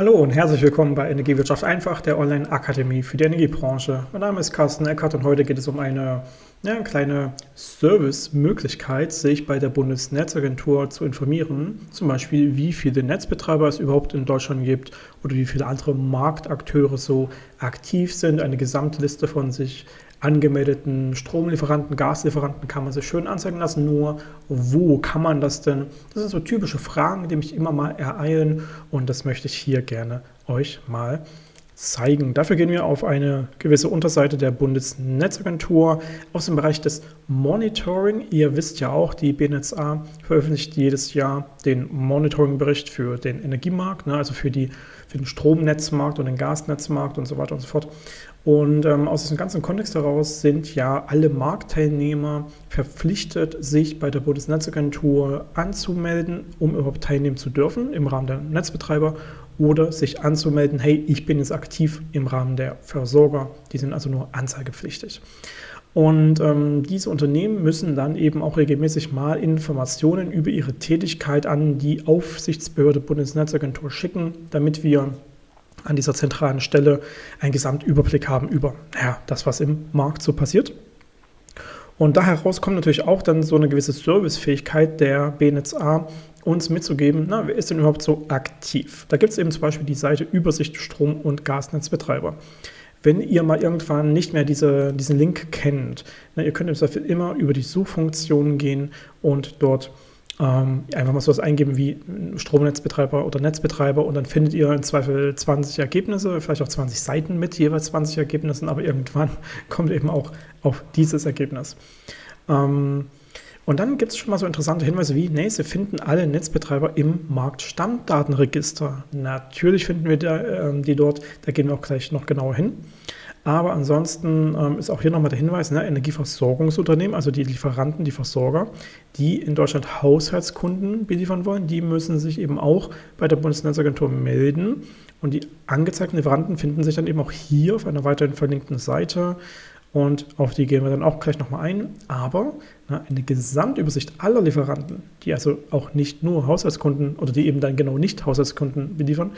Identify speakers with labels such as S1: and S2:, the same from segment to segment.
S1: Hallo und herzlich willkommen bei Energiewirtschaft einfach, der Online-Akademie für die Energiebranche. Mein Name ist Carsten Eckert und heute geht es um eine ja, kleine Service-Möglichkeit, sich bei der Bundesnetzagentur zu informieren. Zum Beispiel, wie viele Netzbetreiber es überhaupt in Deutschland gibt oder wie viele andere Marktakteure so aktiv sind. Eine Gesamtliste von sich angemeldeten Stromlieferanten, Gaslieferanten kann man sich schön anzeigen lassen. Nur wo kann man das denn? Das sind so typische Fragen, die mich immer mal ereilen und das möchte ich hier gerne euch mal zeigen. Dafür gehen wir auf eine gewisse Unterseite der Bundesnetzagentur aus dem Bereich des Monitoring. Ihr wisst ja auch, die BNetzA veröffentlicht jedes Jahr den Monitoring-Bericht für den Energiemarkt, ne, also für, die, für den Stromnetzmarkt und den Gasnetzmarkt und so weiter und so fort. Und ähm, aus diesem ganzen Kontext heraus sind ja alle Marktteilnehmer verpflichtet, sich bei der Bundesnetzagentur anzumelden, um überhaupt teilnehmen zu dürfen im Rahmen der Netzbetreiber oder sich anzumelden, hey, ich bin jetzt aktiv im Rahmen der Versorger. Die sind also nur anzeigepflichtig. Und ähm, diese Unternehmen müssen dann eben auch regelmäßig mal Informationen über ihre Tätigkeit an die Aufsichtsbehörde Bundesnetzagentur schicken, damit wir an dieser zentralen Stelle einen Gesamtüberblick haben über ja, das, was im Markt so passiert. Und da heraus kommt natürlich auch dann so eine gewisse Servicefähigkeit der BNetzA, uns mitzugeben, na, wer ist denn überhaupt so aktiv? Da gibt es eben zum Beispiel die Seite Übersicht Strom- und Gasnetzbetreiber. Wenn ihr mal irgendwann nicht mehr diese, diesen Link kennt, na, ihr könnt Zweifel immer über die Suchfunktion gehen und dort ähm, einfach mal sowas eingeben wie Stromnetzbetreiber oder Netzbetreiber und dann findet ihr im Zweifel 20 Ergebnisse, vielleicht auch 20 Seiten mit jeweils 20 Ergebnissen, aber irgendwann kommt eben auch auf dieses Ergebnis. Ähm, und dann gibt es schon mal so interessante Hinweise wie, nee, Sie finden alle Netzbetreiber im Marktstammdatenregister. Natürlich finden wir da, äh, die dort, da gehen wir auch gleich noch genauer hin. Aber ansonsten ähm, ist auch hier nochmal der Hinweis, ne, Energieversorgungsunternehmen, also die Lieferanten, die Versorger, die in Deutschland Haushaltskunden beliefern wollen, die müssen sich eben auch bei der Bundesnetzagentur melden. Und die angezeigten Lieferanten finden sich dann eben auch hier auf einer weiterhin verlinkten Seite. Und auf die gehen wir dann auch gleich nochmal ein. Aber na, eine Gesamtübersicht aller Lieferanten, die also auch nicht nur Haushaltskunden oder die eben dann genau nicht Haushaltskunden beliefern,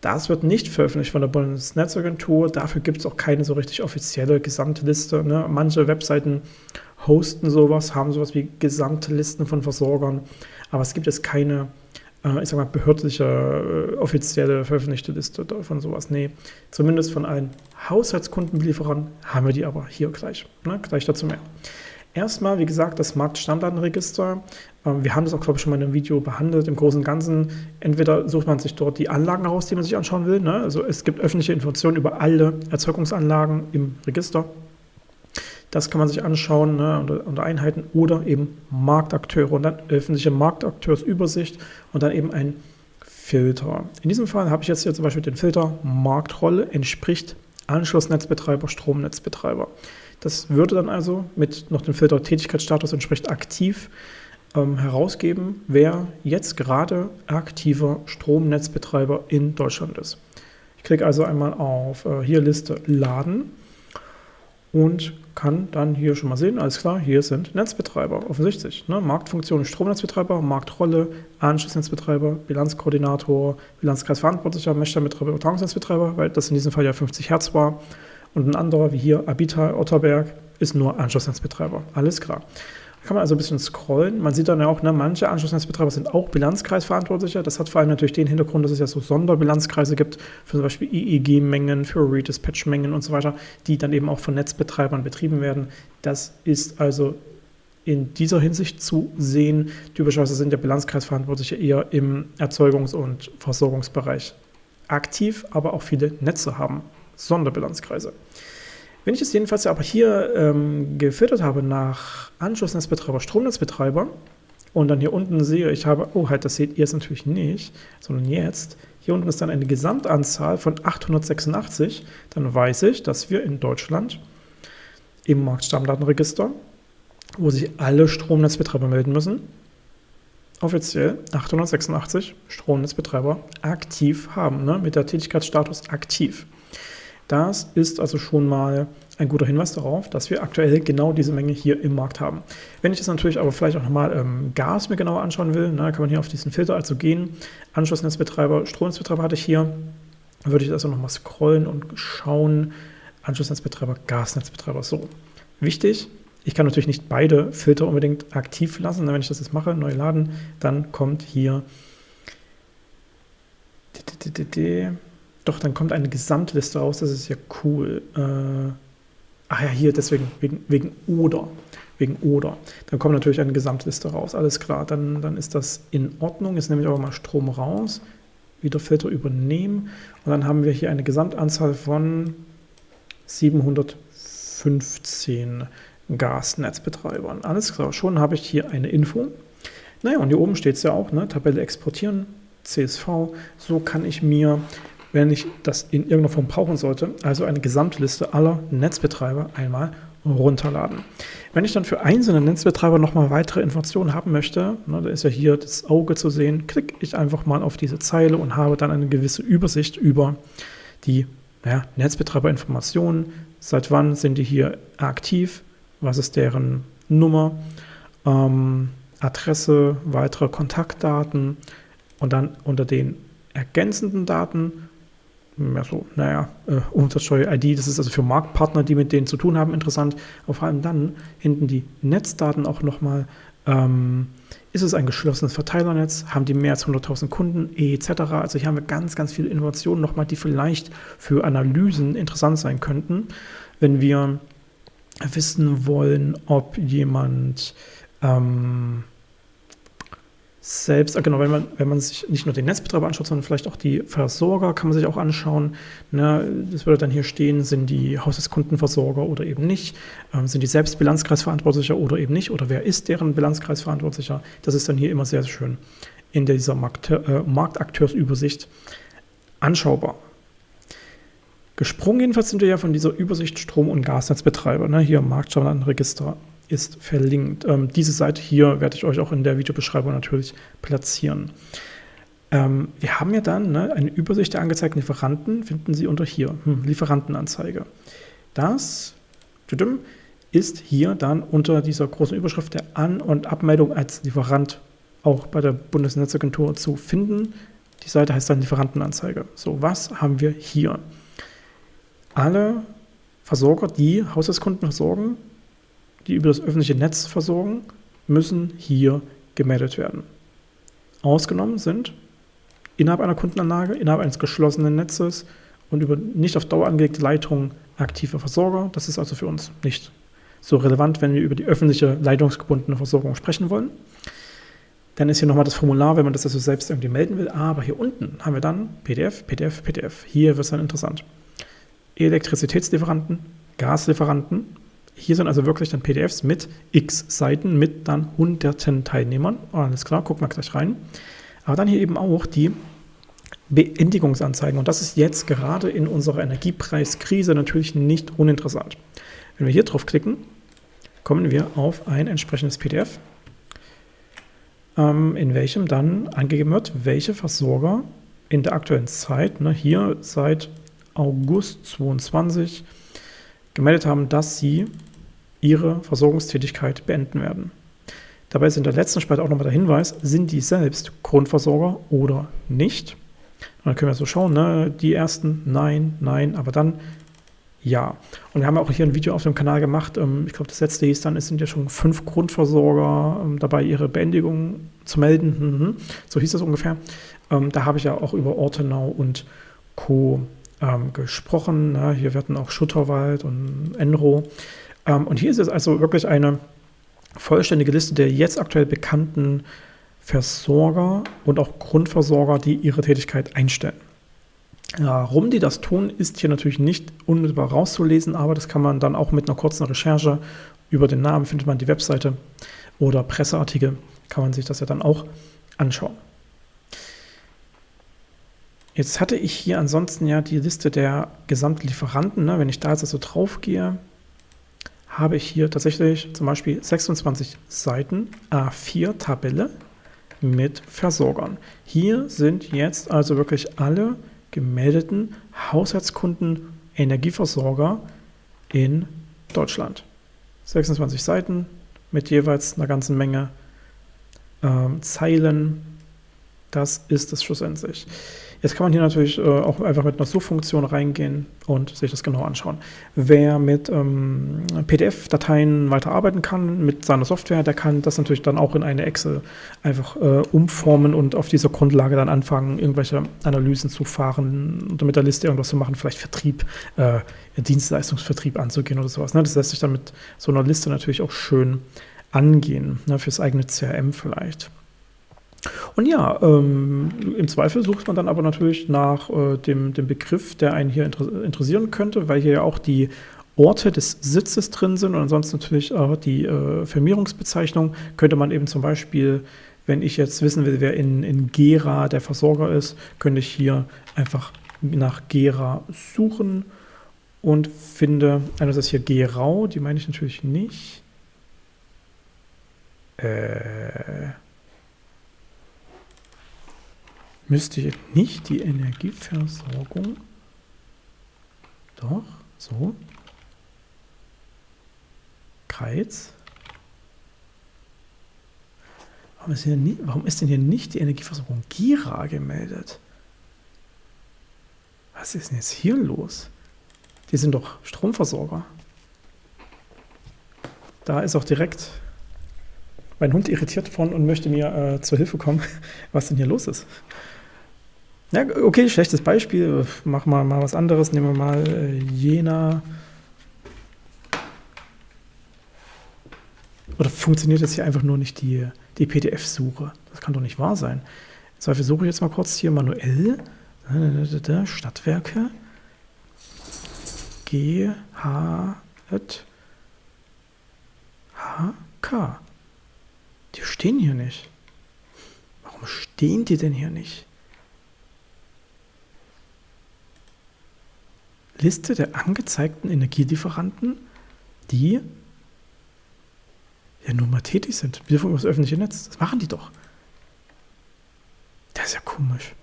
S1: das wird nicht veröffentlicht von der Bundesnetzagentur. Dafür gibt es auch keine so richtig offizielle Gesamtliste. Ne? Manche Webseiten hosten sowas, haben sowas wie Gesamtlisten von Versorgern, aber es gibt jetzt keine, äh, ich sag mal, behördliche, äh, offizielle veröffentlichte Liste von sowas. Nee, zumindest von allen Haushaltskundenbelieferern haben wir die aber hier gleich. Ne? Gleich dazu mehr. Erstmal, wie gesagt, das Marktstammdatenregister. Ähm, wir haben das auch, glaube ich, schon mal in einem Video behandelt. Im Großen und Ganzen, entweder sucht man sich dort die Anlagen heraus, die man sich anschauen will. Ne? Also es gibt öffentliche Informationen über alle Erzeugungsanlagen im Register. Das kann man sich anschauen ne, unter, unter, Einheiten oder eben Marktakteure und dann öffentliche Marktakteursübersicht und dann eben ein Filter. In diesem Fall habe ich jetzt hier zum Beispiel den Filter Marktrolle entspricht Anschlussnetzbetreiber, Stromnetzbetreiber. Das würde dann also mit noch dem Filter Tätigkeitsstatus entspricht aktiv ähm, herausgeben, wer jetzt gerade aktiver Stromnetzbetreiber in Deutschland ist. Ich klicke also einmal auf äh, hier Liste Laden und kann dann hier schon mal sehen, alles klar, hier sind Netzbetreiber, offensichtlich. Ne? Marktfunktion Stromnetzbetreiber, Marktrolle, Anschlussnetzbetreiber, Bilanzkoordinator, Bilanzkreisverantwortlicher, Messstellenbetreiber, Übertragungsnetzbetreiber, weil das in diesem Fall ja 50 Hertz war. Und ein anderer, wie hier Abita Otterberg, ist nur Anschlussnetzbetreiber. Alles klar. Kann man also ein bisschen scrollen. Man sieht dann ja auch, ne, manche Anschlussnetzbetreiber sind auch Bilanzkreisverantwortlicher. Das hat vor allem natürlich den Hintergrund, dass es ja so Sonderbilanzkreise gibt, für zum Beispiel EEG-Mengen, für Redispatch-Mengen und so weiter, die dann eben auch von Netzbetreibern betrieben werden. Das ist also in dieser Hinsicht zu sehen. Typischerweise sind ja Bilanzkreisverantwortliche eher im Erzeugungs- und Versorgungsbereich aktiv, aber auch viele Netze haben Sonderbilanzkreise. Wenn ich es jedenfalls aber hier ähm, gefiltert habe nach Anschlussnetzbetreiber, Stromnetzbetreiber und dann hier unten sehe, ich habe, oh halt, das seht ihr jetzt natürlich nicht, sondern jetzt, hier unten ist dann eine Gesamtanzahl von 886, dann weiß ich, dass wir in Deutschland im Marktstammdatenregister, wo sich alle Stromnetzbetreiber melden müssen, offiziell 886 Stromnetzbetreiber aktiv haben, ne, mit der Tätigkeitsstatus aktiv. Das ist also schon mal ein guter Hinweis darauf, dass wir aktuell genau diese Menge hier im Markt haben. Wenn ich jetzt natürlich aber vielleicht auch nochmal ähm, Gas mir genauer anschauen will, na, kann man hier auf diesen Filter also gehen. Anschlussnetzbetreiber, Stromnetzbetreiber hatte ich hier. Würde ich also nochmal scrollen und schauen. Anschlussnetzbetreiber, Gasnetzbetreiber. So, wichtig, ich kann natürlich nicht beide Filter unbedingt aktiv lassen. Wenn ich das jetzt mache, neu laden, dann kommt hier doch, dann kommt eine Gesamtliste raus, das ist ja cool. Äh, ach ja, hier, deswegen, wegen, wegen oder. Wegen oder. Dann kommt natürlich eine Gesamtliste raus, alles klar. Dann, dann ist das in Ordnung. Jetzt nehme ich aber mal Strom raus, wieder Filter übernehmen. Und dann haben wir hier eine Gesamtanzahl von 715 Gasnetzbetreibern. Alles klar, schon habe ich hier eine Info. Naja, und hier oben steht es ja auch, ne? Tabelle exportieren, CSV. So kann ich mir wenn ich das in irgendeiner Form brauchen sollte, also eine Gesamtliste aller Netzbetreiber einmal runterladen. Wenn ich dann für einzelne Netzbetreiber nochmal weitere Informationen haben möchte, ne, da ist ja hier das Auge zu sehen, klicke ich einfach mal auf diese Zeile und habe dann eine gewisse Übersicht über die naja, Netzbetreiberinformationen. Seit wann sind die hier aktiv? Was ist deren Nummer? Ähm, Adresse, weitere Kontaktdaten und dann unter den ergänzenden Daten ja, so, naja, äh, Umsatzsteuer-ID, das ist also für Marktpartner, die mit denen zu tun haben, interessant. Vor allem dann hinten die Netzdaten auch nochmal. Ähm, ist es ein geschlossenes Verteilernetz? Haben die mehr als 100.000 Kunden? Etc. Also hier haben wir ganz, ganz viele Informationen nochmal, die vielleicht für Analysen interessant sein könnten, wenn wir wissen wollen, ob jemand ähm, selbst, äh, genau, wenn man, wenn man sich nicht nur den Netzbetreiber anschaut, sondern vielleicht auch die Versorger, kann man sich auch anschauen. Ne, das würde dann hier stehen, sind die Haushaltskundenversorger oder eben nicht, ähm, sind die selbst Bilanzkreisverantwortlicher oder eben nicht, oder wer ist deren Bilanzkreisverantwortlicher. Das ist dann hier immer sehr, sehr schön in dieser Markt, äh, Marktakteursübersicht anschaubar. Gesprungen jedenfalls sind wir ja von dieser Übersicht Strom- und Gasnetzbetreiber, ne, hier Marktschauenregister ist verlinkt. Ähm, diese Seite hier werde ich euch auch in der Videobeschreibung natürlich platzieren. Ähm, wir haben ja dann ne, eine Übersicht der angezeigten Lieferanten, finden Sie unter hier, hm, Lieferantenanzeige. Das ist hier dann unter dieser großen Überschrift der An- und Abmeldung als Lieferant auch bei der Bundesnetzagentur zu finden. Die Seite heißt dann Lieferantenanzeige. So, was haben wir hier? Alle Versorger, die Haushaltskunden versorgen, die über das öffentliche Netz versorgen, müssen hier gemeldet werden. Ausgenommen sind innerhalb einer Kundenanlage, innerhalb eines geschlossenen Netzes und über nicht auf Dauer angelegte Leitungen aktive Versorger. Das ist also für uns nicht so relevant, wenn wir über die öffentliche leitungsgebundene Versorgung sprechen wollen. Dann ist hier nochmal das Formular, wenn man das also selbst irgendwie melden will. Aber hier unten haben wir dann PDF, PDF, PDF. Hier wird es dann interessant. Elektrizitätslieferanten, Gaslieferanten, hier sind also wirklich dann PDFs mit x Seiten, mit dann hunderten Teilnehmern. Alles klar, gucken wir gleich rein. Aber dann hier eben auch die Beendigungsanzeigen. Und das ist jetzt gerade in unserer Energiepreiskrise natürlich nicht uninteressant. Wenn wir hier drauf klicken, kommen wir auf ein entsprechendes PDF, ähm, in welchem dann angegeben wird, welche Versorger in der aktuellen Zeit, ne, hier seit August 22, gemeldet haben, dass sie ihre Versorgungstätigkeit beenden werden. Dabei ist in der letzten Spalte auch nochmal der Hinweis, sind die selbst Grundversorger oder nicht? Und dann können wir so schauen, ne? die ersten nein, nein, aber dann ja. Und wir haben auch hier ein Video auf dem Kanal gemacht, ähm, ich glaube das letzte hieß dann, es sind ja schon fünf Grundversorger ähm, dabei, ihre Beendigung zu melden. Mhm. So hieß das ungefähr. Ähm, da habe ich ja auch über Ortenau und Co. gesprochen. Ne? Hier werden auch Schutterwald und Enro ähm, und hier ist es also wirklich eine vollständige Liste der jetzt aktuell bekannten Versorger und auch Grundversorger, die ihre Tätigkeit einstellen. Warum die das tun, ist hier natürlich nicht unmittelbar rauszulesen, aber das kann man dann auch mit einer kurzen Recherche über den Namen, findet man die Webseite oder Presseartikel, kann man sich das ja dann auch anschauen. Jetzt hatte ich hier ansonsten ja die Liste der Gesamtlieferanten. Ne? Wenn ich da jetzt also drauf gehe, habe ich hier tatsächlich zum Beispiel 26 Seiten A4 Tabelle mit Versorgern. Hier sind jetzt also wirklich alle gemeldeten Haushaltskunden Energieversorger in Deutschland. 26 Seiten mit jeweils einer ganzen Menge ähm, Zeilen. Das ist es schlussendlich. Jetzt kann man hier natürlich äh, auch einfach mit einer Suchfunktion reingehen und sich das genau anschauen. Wer mit ähm, PDF-Dateien weiterarbeiten kann, mit seiner Software, der kann das natürlich dann auch in eine Excel einfach äh, umformen und auf dieser Grundlage dann anfangen, irgendwelche Analysen zu fahren oder mit der Liste irgendwas zu machen, vielleicht Vertrieb, äh, Dienstleistungsvertrieb anzugehen oder sowas. Ne? Das lässt sich dann mit so einer Liste natürlich auch schön angehen, ne? fürs eigene CRM vielleicht. Und ja, ähm, im Zweifel sucht man dann aber natürlich nach äh, dem, dem Begriff, der einen hier inter interessieren könnte, weil hier ja auch die Orte des Sitzes drin sind und ansonsten natürlich auch die äh, Firmierungsbezeichnung. Könnte man eben zum Beispiel, wenn ich jetzt wissen will, wer in, in Gera der Versorger ist, könnte ich hier einfach nach Gera suchen und finde, einerseits hier Gerau, die meine ich natürlich nicht. Äh müsste ich nicht die Energieversorgung doch so Kreuz warum ist, hier nie, warum ist denn hier nicht die Energieversorgung Gira gemeldet? Was ist denn jetzt hier los? Die sind doch Stromversorger. Da ist auch direkt mein Hund irritiert von und möchte mir äh, zur Hilfe kommen, was denn hier los ist. Ja, okay, schlechtes Beispiel. Machen wir mal was anderes. Nehmen wir mal äh, Jena. Oder funktioniert jetzt hier einfach nur nicht die, die PDF-Suche? Das kann doch nicht wahr sein. Im Zweifel suche ich jetzt mal kurz hier manuell. Stadtwerke. G, H, H, K. Die stehen hier nicht. Warum stehen die denn hier nicht? Liste der angezeigten Energielieferanten, die ja nur mal tätig sind. Wir von das öffentliche Netz. Das machen die doch. Das ist ja komisch.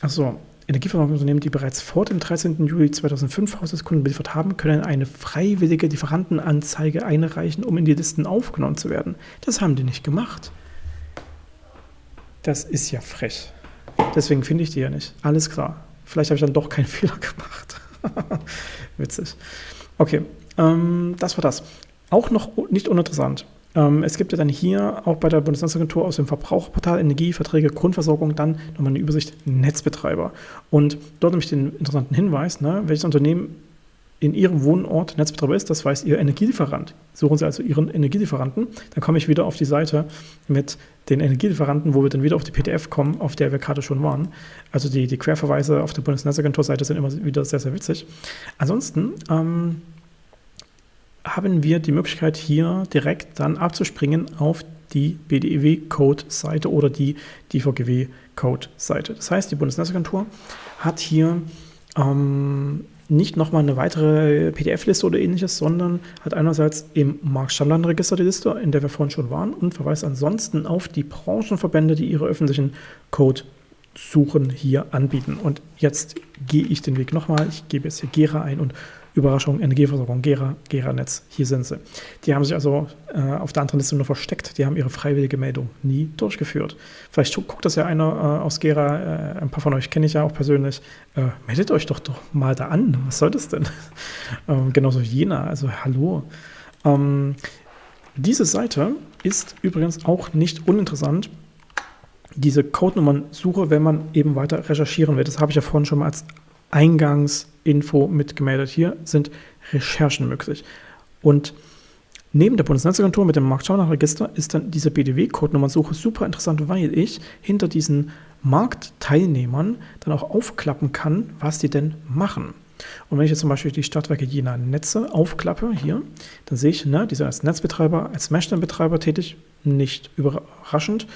S1: Achso, Energieversorgungsunternehmen, die bereits vor dem 13. Juli 2005 Haushaltskunden beliefert haben, können eine freiwillige Lieferantenanzeige einreichen, um in die Listen aufgenommen zu werden. Das haben die nicht gemacht. Das ist ja frech. Deswegen finde ich die ja nicht. Alles klar. Vielleicht habe ich dann doch keinen Fehler gemacht. Witzig. Okay, ähm, das war das. Auch noch nicht uninteressant. Ähm, es gibt ja dann hier auch bei der Bundesnetzagentur aus dem Verbraucherportal Energieverträge, Grundversorgung dann nochmal eine Übersicht Netzbetreiber. Und dort nämlich den interessanten Hinweis, ne, welches Unternehmen in Ihrem Wohnort Netzbetreiber ist, das weiß Ihr Energielieferant. Suchen Sie also Ihren Energielieferanten. Dann komme ich wieder auf die Seite mit den Energielieferanten, wo wir dann wieder auf die PDF kommen, auf der wir gerade schon waren. Also die, die Querverweise auf der Bundesnetzagentur-Seite sind immer wieder sehr, sehr witzig. Ansonsten ähm, haben wir die Möglichkeit, hier direkt dann abzuspringen auf die BDEW-Code-Seite oder die DVGW-Code-Seite. Das heißt, die Bundesnetzagentur hat hier ähm, nicht nochmal eine weitere PDF-Liste oder ähnliches, sondern hat einerseits im Marktstammdatenregister die Liste, in der wir vorhin schon waren, und verweist ansonsten auf die Branchenverbände, die ihre öffentlichen Code-Suchen hier anbieten. Und jetzt gehe ich den Weg nochmal. Ich gebe jetzt hier Gera ein und Überraschung, Energieversorgung, Gera, Gera-Netz, hier sind sie. Die haben sich also äh, auf der anderen Liste nur versteckt, die haben ihre freiwillige Meldung nie durchgeführt. Vielleicht guckt das ja einer äh, aus Gera, äh, ein paar von euch kenne ich ja auch persönlich, äh, meldet euch doch doch mal da an, was soll das denn? ähm, genauso Jena, also hallo. Ähm, diese Seite ist übrigens auch nicht uninteressant, diese Codenummern-Suche, wenn man eben weiter recherchieren will. Das habe ich ja vorhin schon mal als Eingangsinfo mitgemeldet. Hier sind Recherchen möglich. Und neben der Bundesnetzagentur mit dem Marktschaunerregister ist dann diese BDW-Codenummernsuche super interessant, weil ich hinter diesen Marktteilnehmern dann auch aufklappen kann, was die denn machen. Und wenn ich jetzt zum Beispiel die Stadtwerke Jena Netze aufklappe, hier, dann sehe ich, ne, die sind als Netzbetreiber, als Messstellenbetreiber tätig, nicht überraschend.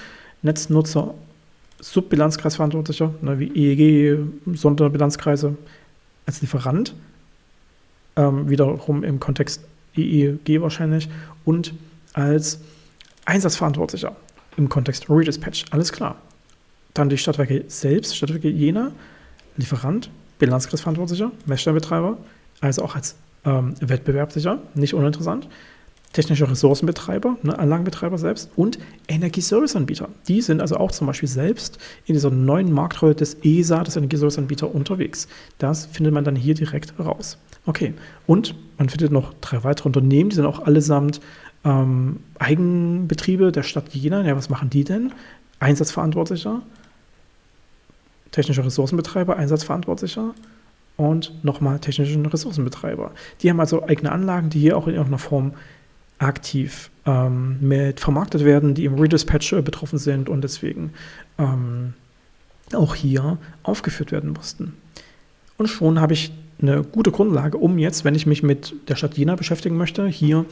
S1: Netznutzer Subbilanzkreisverantwortlicher, ne, wie EEG, Sonderbilanzkreise, als Lieferant, ähm, wiederum im Kontext EEG wahrscheinlich, und als Einsatzverantwortlicher im Kontext Redispatch. Alles klar. Dann die Stadtwerke selbst, Stadtwerke Jena, Lieferant, Bilanzkreisverantwortlicher, Messstellenbetreiber, also auch als ähm, wettbewerbssicher, nicht uninteressant technische Ressourcenbetreiber, ne, Anlagenbetreiber selbst und Energieserviceanbieter. Die sind also auch zum Beispiel selbst in dieser neuen Marktrolle des ESA, des Energieserviceanbieter, unterwegs. Das findet man dann hier direkt raus. Okay, und man findet noch drei weitere Unternehmen, die sind auch allesamt ähm, Eigenbetriebe der Stadt Jena. Ja, was machen die denn? Einsatzverantwortlicher, technischer Ressourcenbetreiber, Einsatzverantwortlicher und nochmal technischen Ressourcenbetreiber. Die haben also eigene Anlagen, die hier auch in irgendeiner Form aktiv ähm, mit vermarktet werden, die im Redispatch betroffen sind und deswegen ähm, auch hier aufgeführt werden mussten. Und schon habe ich eine gute Grundlage, um jetzt, wenn ich mich mit der Stadt Jena beschäftigen möchte, hier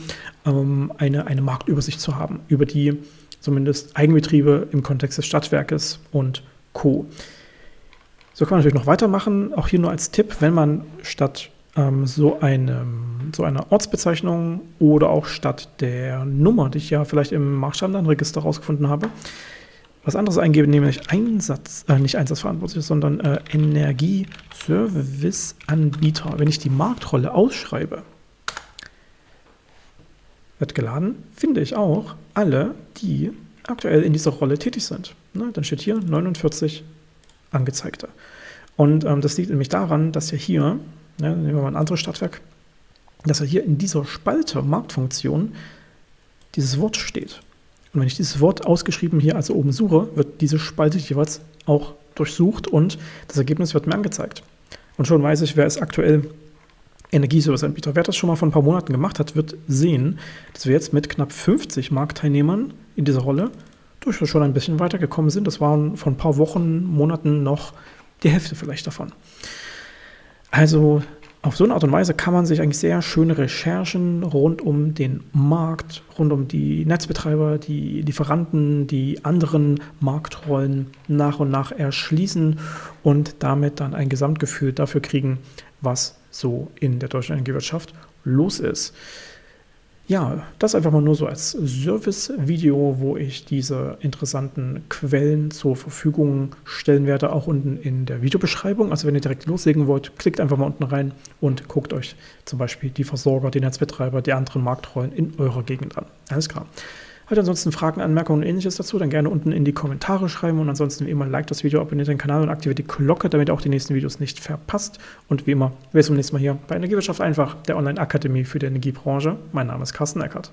S1: ähm, eine, eine Marktübersicht zu haben über die zumindest Eigenbetriebe im Kontext des Stadtwerkes und Co. So kann man natürlich noch weitermachen. Auch hier nur als Tipp, wenn man statt ähm, so, eine, so eine Ortsbezeichnung oder auch statt der Nummer, die ich ja vielleicht im Marktstandardregister rausgefunden habe, was anderes eingebe, nämlich Einsatz, äh, nicht Einsatzverantwortlich, sondern äh, Energieserviceanbieter. Wenn ich die Marktrolle ausschreibe, wird geladen, finde ich auch alle, die aktuell in dieser Rolle tätig sind. Ne, dann steht hier 49 Angezeigte. Und ähm, das liegt nämlich daran, dass ja hier ja, nehmen wir mal ein anderes Stadtwerk, dass er hier in dieser Spalte Marktfunktion dieses Wort steht. Und wenn ich dieses Wort ausgeschrieben hier also oben suche, wird diese Spalte jeweils auch durchsucht und das Ergebnis wird mir angezeigt. Und schon weiß ich, wer ist aktuell Energieserviceanbieter. Wer das schon mal vor ein paar Monaten gemacht hat, wird sehen, dass wir jetzt mit knapp 50 Marktteilnehmern in dieser Rolle durchaus schon ein bisschen weitergekommen sind. Das waren vor ein paar Wochen, Monaten noch die Hälfte vielleicht davon. Also auf so eine Art und Weise kann man sich eigentlich sehr schöne Recherchen rund um den Markt, rund um die Netzbetreiber, die Lieferanten, die anderen Marktrollen nach und nach erschließen und damit dann ein Gesamtgefühl dafür kriegen, was so in der deutschen Energiewirtschaft los ist. Ja, das einfach mal nur so als Service-Video, wo ich diese interessanten Quellen zur Verfügung stellen werde, auch unten in der Videobeschreibung. Also wenn ihr direkt loslegen wollt, klickt einfach mal unten rein und guckt euch zum Beispiel die Versorger, die Netzbetreiber, die anderen Marktrollen in eurer Gegend an. Alles klar. Hat ansonsten Fragen, Anmerkungen und ähnliches dazu, dann gerne unten in die Kommentare schreiben und ansonsten wie immer like das Video, abonniert den Kanal und aktiviert die Glocke, damit ihr auch die nächsten Videos nicht verpasst. Und wie immer, wir sehen zum nächsten Mal hier bei Energiewirtschaft einfach, der Online-Akademie für die Energiebranche. Mein Name ist Carsten Eckert.